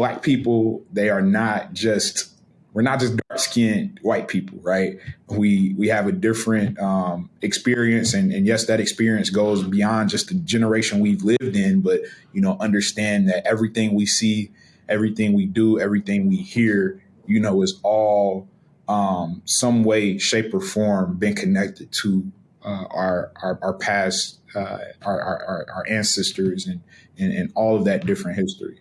black people, they are not just we're not just dark skinned white people, right? We we have a different um, experience, and, and yes, that experience goes beyond just the generation we've lived in. But you know, understand that everything we see, everything we do, everything we hear, you know, is all um, some way, shape, or form been connected to uh, our, our, our past, uh, our, our our ancestors, and, and and all of that different history.